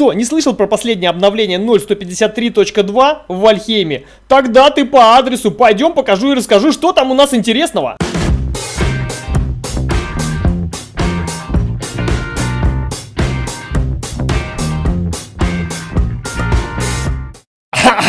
Что, не слышал про последнее обновление 0.153.2 в Вальхейме? Тогда ты по адресу пойдем покажу и расскажу, что там у нас интересного.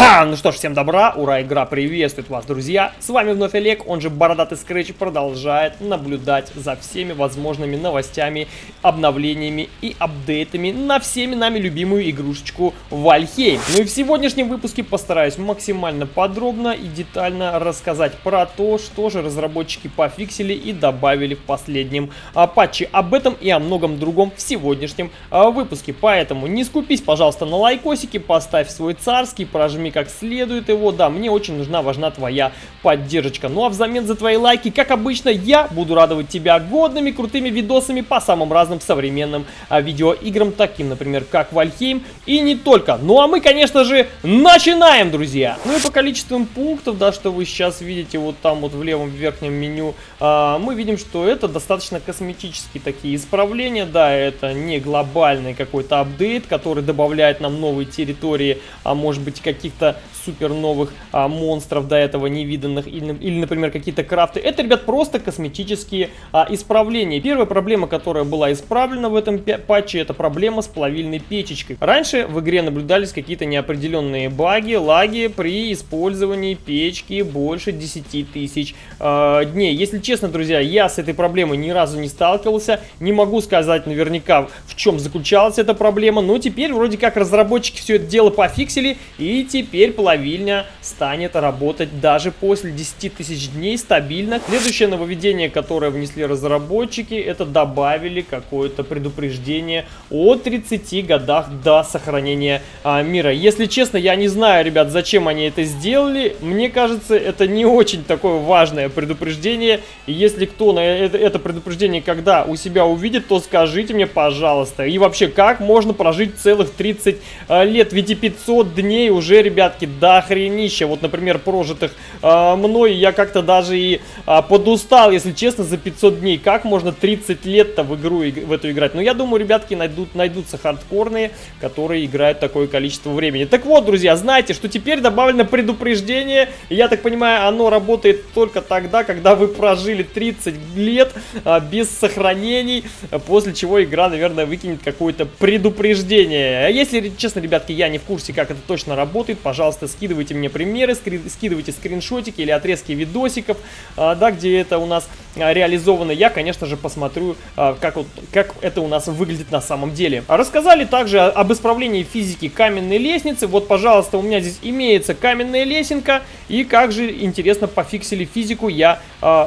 Ну что ж, всем добра, ура, игра приветствует вас, друзья! С вами вновь Олег, он же Бородатый Скретч, продолжает наблюдать за всеми возможными новостями, обновлениями и апдейтами на всеми нами любимую игрушечку Вальхейм. Ну и в сегодняшнем выпуске постараюсь максимально подробно и детально рассказать про то, что же разработчики пофиксили и добавили в последнем а, патче. Об этом и о многом другом в сегодняшнем а, выпуске. Поэтому не скупись, пожалуйста, на лайкосики, поставь свой царский, прожми как следует его. Да, мне очень нужна, важна твоя поддержка. Ну а взамен за твои лайки, как обычно, я буду радовать тебя годными, крутыми видосами по самым разным современным а, видеоиграм, таким, например, как Вальхейм и не только. Ну а мы, конечно же, начинаем, друзья! Ну и по количеству пунктов, да, что вы сейчас видите вот там вот в левом верхнем меню, а, мы видим, что это достаточно косметические такие исправления, да, это не глобальный какой-то апдейт, который добавляет нам новые территории, а может быть каких-то the супер новых а, монстров до этого невиданных или, или например, какие-то крафты. Это, ребят, просто косметические а, исправления. Первая проблема, которая была исправлена в этом патче, это проблема с плавильной печечкой. Раньше в игре наблюдались какие-то неопределенные баги, лаги при использовании печки больше 10 тысяч э, дней. Если честно, друзья, я с этой проблемой ни разу не сталкивался. Не могу сказать наверняка, в чем заключалась эта проблема, но теперь вроде как разработчики все это дело пофиксили, и теперь плавильня станет работать даже после 10 тысяч дней стабильно. Следующее нововведение, которое внесли разработчики, это добавили какое-то предупреждение о 30 годах до сохранения а, мира. Если честно, я не знаю, ребят, зачем они это сделали. Мне кажется, это не очень такое важное предупреждение. И если кто на это, это предупреждение когда у себя увидит, то скажите мне, пожалуйста. И вообще, как можно прожить целых 30 а, лет? Ведь и 500 дней уже, ребятки, до охренища. Вот, например, прожитых а, мной я как-то даже и а, подустал, если честно, за 500 дней. Как можно 30 лет-то в игру в эту играть? Ну, я думаю, ребятки, найдут, найдутся хардкорные, которые играют такое количество времени. Так вот, друзья, знаете, что теперь добавлено предупреждение. Я так понимаю, оно работает только тогда, когда вы прожили 30 лет а, без сохранений, после чего игра, наверное, выкинет какое-то предупреждение. Если, честно, ребятки, я не в курсе, как это точно работает, пожалуйста, скидывайте мне примеры, скидывайте скриншотики или отрезки видосиков, а, да, где это у нас а, реализовано. Я, конечно же, посмотрю, а, как, вот, как это у нас выглядит на самом деле. Рассказали также об исправлении физики каменной лестницы. Вот, пожалуйста, у меня здесь имеется каменная лесенка. И как же, интересно, пофиксили физику, я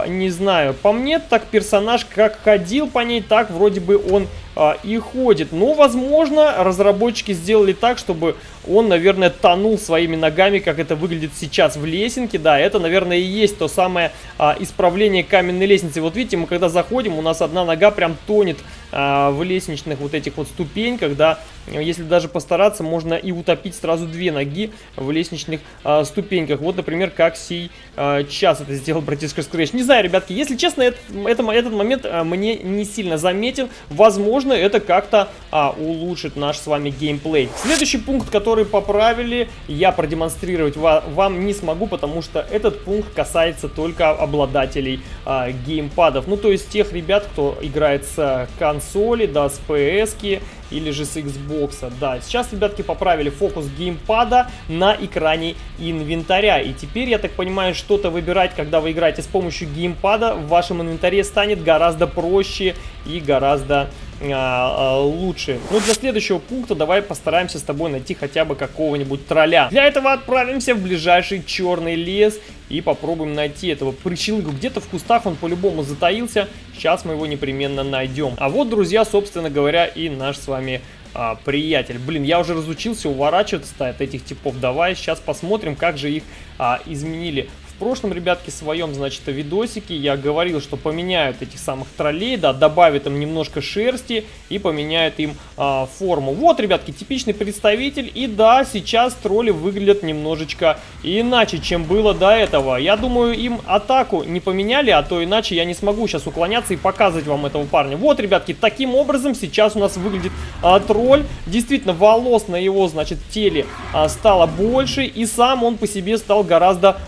не знаю. По мне, так персонаж как ходил по ней, так вроде бы он а, и ходит. Но, возможно, разработчики сделали так, чтобы он, наверное, тонул своими ногами, как это выглядит сейчас в лесенке. Да, это, наверное, и есть то самое а, исправление каменной лестницы. Вот видите, мы когда заходим, у нас одна нога прям тонет а, в лестничных вот этих вот ступеньках, да. Если даже постараться, можно и утопить сразу две ноги в лестничных а, ступеньках. Вот, например, как сей а, час это сделал братишка Scratch. Не знаю, ребятки, если честно, это, это, этот момент а, мне не сильно заметен. Возможно, это как-то а, улучшит наш с вами геймплей. Следующий пункт, который поправили, я продемонстрировать вам не смогу, потому что этот пункт касается только обладателей а, геймпадов. Ну, то есть тех ребят, кто играет с консоли, да, с PS или же с Xbox. Да, сейчас, ребятки, поправили фокус геймпада на экране инвентаря. И теперь, я так понимаю, что-то выбирать, когда вы играете с помощью геймпада, в вашем инвентаре станет гораздо проще и гораздо а, а, лучше. Ну, для следующего пункта давай постараемся с тобой найти хотя бы какого-нибудь тролля. Для этого отправимся в ближайший черный лес и попробуем найти этого прыщелыгу. Где-то в кустах он по-любому затаился. Сейчас мы его непременно найдем. А вот, друзья, собственно говоря, и наш с вами а, приятель. Блин, я уже разучился уворачиваться от этих типов. Давай сейчас посмотрим, как же их а, изменили В прошлом, ребятки, своем, значит, видосике я говорил, что поменяют этих самых троллей, да, добавят им немножко шерсти и поменяют им а, форму. Вот, ребятки, типичный представитель. И да, сейчас тролли выглядят немножечко иначе, чем было до этого. Я думаю, им атаку не поменяли, а то иначе я не смогу сейчас уклоняться и показывать вам этого парня. Вот, ребятки, таким образом сейчас у нас выглядит а, тролль. Действительно, волос на его, значит, теле а, стало больше, и сам он по себе стал гораздо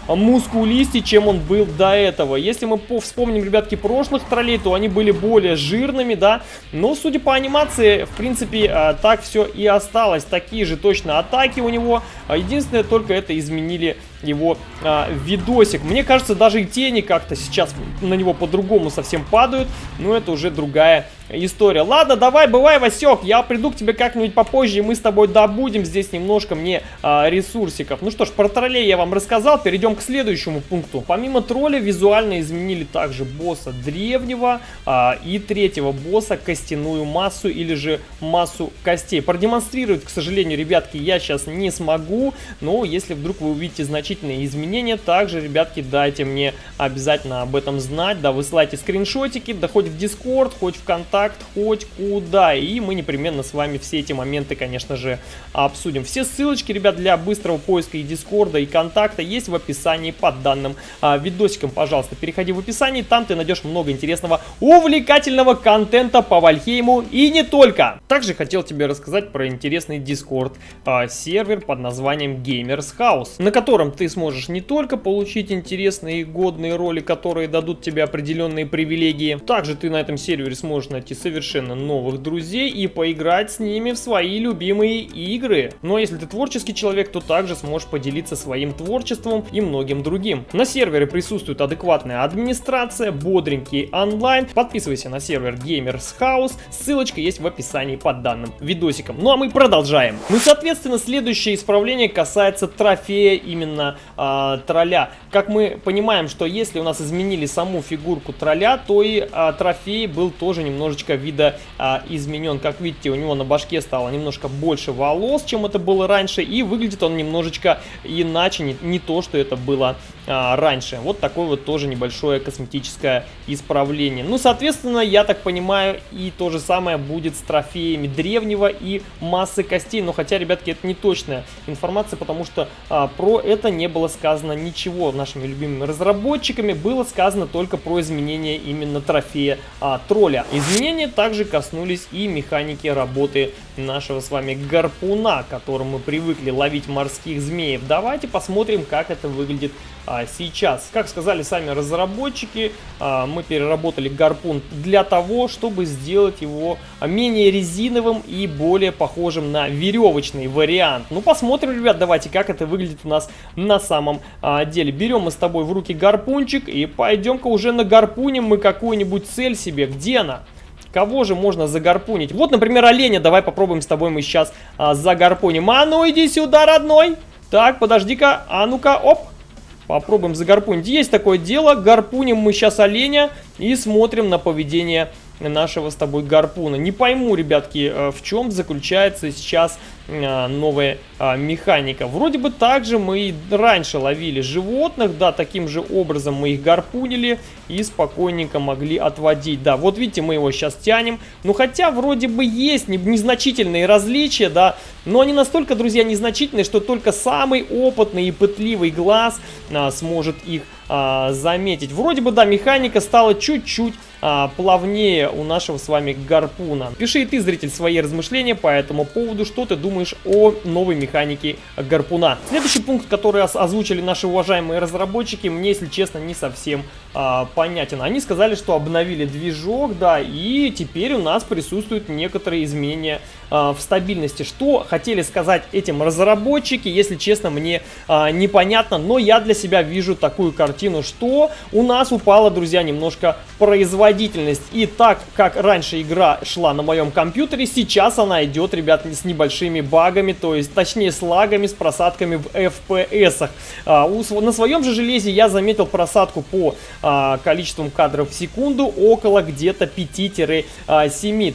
мускулистее, чем он был до этого. Если мы вспомним, ребятки, прошлых троллей, то они были более жирными, да, но, судя по анимации, в принципе, а, так все и осталось. Такие же точно атаки у него, а, единственное, только это изменили его а, видосик. Мне кажется, даже и тени как-то сейчас на него по-другому совсем падают, но это уже другая история. Ладно, давай, бывай, Васек, я приду к тебе как-нибудь попозже, и мы с тобой добудем здесь немножко мне а, ресурсиков. Ну что ж, про троллей я вам рассказал, перейдем к следующему пункту. Помимо тролля визуально изменили также босса древнего а, и третьего босса костяную массу или же массу костей. Продемонстрировать, к сожалению, ребятки, я сейчас не смогу, но если вдруг вы увидите значительные изменения, также, ребятки, дайте мне обязательно об этом знать, да, высылайте скриншотики, да хоть в Discord, хоть в ВКонтакте, контакт хоть куда. И мы непременно с вами все эти моменты, конечно же, обсудим. Все ссылочки, ребят, для быстрого поиска и дискорда, и контакта есть в описании под данным а, видосиком. Пожалуйста, переходи в описание, там ты найдешь много интересного, увлекательного контента по Вальхейму и не только. Также хотел тебе рассказать про интересный дискорд а, сервер под названием Gamers House, на котором ты сможешь не только получить интересные и годные роли, которые дадут тебе определенные привилегии, также ты на этом сервере сможешь найти найти совершенно новых друзей и поиграть с ними в свои любимые игры. Но если ты творческий человек, то также сможешь поделиться своим творчеством и многим другим. На сервере присутствует адекватная администрация, бодренький онлайн. Подписывайся на сервер Gamers House, ссылочка есть в описании под данным видосиком. Ну а мы продолжаем. Ну соответственно следующее исправление касается трофея именно э, тролля. Как мы понимаем, что если у нас изменили саму фигурку тролля, то и э, трофей был тоже немножечко немножечко вида а, изменен. Как видите, у него на башке стало немножко больше волос, чем это было раньше. И выглядит он немножечко иначе, не, не то, что это было а, раньше. Вот такое вот тоже небольшое косметическое исправление. Ну, соответственно, я так понимаю, и то же самое будет с трофеями древнего и массы костей. Но хотя, ребятки, это не точная информация, потому что а, про это не было сказано ничего нашими любимыми разработчиками. Было сказано только про изменение именно трофея а, тролля. Изменения также коснулись и механики работы нашего с вами гарпуна, которым мы привыкли ловить морских змеев. Давайте посмотрим, как это выглядит сейчас. Как сказали сами разработчики, а, мы переработали гарпун для того, чтобы сделать его менее резиновым и более похожим на веревочный вариант. Ну, посмотрим, ребят, давайте, как это выглядит у нас на самом а, деле. Берем мы с тобой в руки гарпунчик и пойдем-ка уже на гарпунем мы какую-нибудь цель себе. Где она? Кого же можно загарпунить? Вот, например, оленя. Давай попробуем с тобой мы сейчас а, загарпуним. А ну иди сюда, родной. Так, подожди-ка. А ну-ка, оп. Попробуем загарпунить. Есть такое дело. Гарпуним мы сейчас оленя и смотрим на поведение нашего с тобой гарпуна. Не пойму, ребятки, э, в чем заключается сейчас э, новая а, механика. Вроде бы также мы и раньше ловили животных, да, таким же образом мы их гарпунили и спокойненько могли отводить. Да, вот видите, мы его сейчас тянем. Ну, хотя вроде бы есть незначительные различия, да, но они настолько, друзья, незначительные, что только самый опытный и пытливый глаз а, сможет их а, заметить. Вроде бы, да, механика стала чуть-чуть а, плавнее у нашего с вами гарпуна. Пиши и ты, зритель, свои размышления по этому поводу, что ты думаешь о новой механике гарпуна. Следующий пункт, который озвучили наши уважаемые разработчики, мне, если честно, не совсем а, понятен. Они сказали, что обновили движок, да, и теперь у нас присутствуют некоторые изменения а, в стабильности. Что хотели сказать этим разработчики, если честно, мне а, непонятно, но я для себя вижу такую картину, что у нас упала, друзья, немножко производительность производительность. И так, как раньше игра шла на моем компьютере, сейчас она идет, ребят, с небольшими багами, то есть, точнее, с лагами, с просадками в FPS. А, на своем же железе я заметил просадку по а, количеству кадров в секунду около где-то 5-7. А,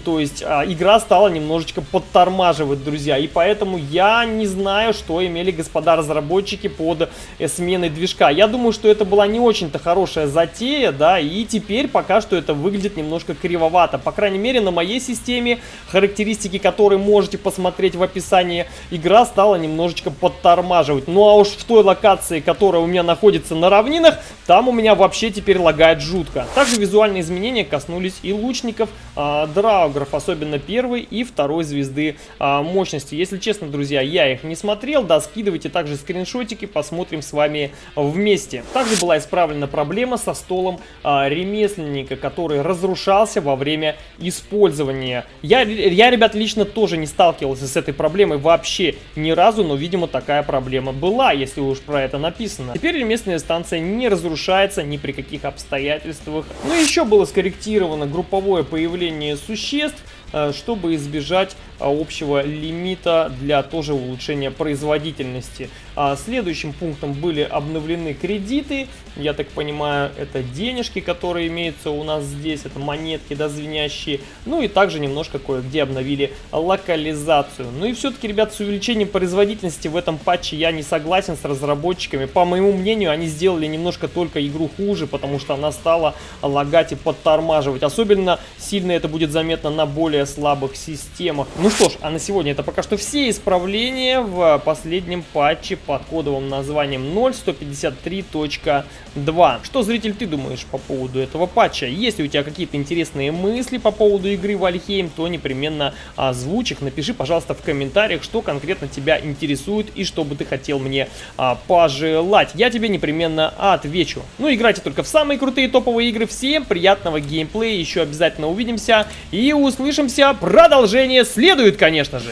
то есть, а, игра стала немножечко подтормаживать, друзья. И поэтому я не знаю, что имели господа разработчики под э, сменой движка. Я думаю, что это была не очень-то хорошая затея, да, и теперь пока что это выглядит немножко кривовато. По крайней мере, на моей системе, характеристики, которые можете посмотреть в описании, игра стала немножечко подтормаживать. Ну а уж в той локации, которая у меня находится на равнинах, там у меня вообще теперь лагает жутко. Также визуальные изменения коснулись и лучников, э, драугров, особенно первой и второй звезды э, мощности. Если честно, друзья, я их не смотрел, да, скидывайте также скриншотики, посмотрим с вами вместе. Также была исправлена проблема со столом э, ремесленника, который разрушался во время использования. Я, я, ребят, лично тоже не сталкивался с этой проблемой вообще ни разу, но, видимо, такая проблема была, если уж про это написано. Теперь ремесленная станция не разрушается ни при каких обстоятельствах. Ну, еще было скорректировано групповое появление существ, чтобы избежать э, общего лимита для тоже улучшения производительности. А следующим пунктом были обновлены кредиты. Я так понимаю, это денежки, которые имеются у нас здесь. Это монетки, да. Ну и также немножко кое-где обновили локализацию. Ну и все-таки, ребят, с увеличением производительности в этом патче я не согласен с разработчиками. По моему мнению, они сделали немножко только игру хуже, потому что она стала лагать и подтормаживать. Особенно сильно это будет заметно на более более слабых системах. Ну что ж, а на сегодня это пока что все исправления в последнем патче под кодовым названием 0.153.2. Что, зритель, ты думаешь по поводу этого патча? Если у тебя какие-то интересные мысли по поводу игры Вальхейм, то непременно озвучь их. Напиши, пожалуйста, в комментариях, что конкретно тебя интересует и что бы ты хотел мне а, пожелать. Я тебе непременно отвечу. Ну, играйте только в самые крутые топовые игры. Всем приятного геймплея, еще обязательно увидимся и услышимся. Продолжение следует, конечно же.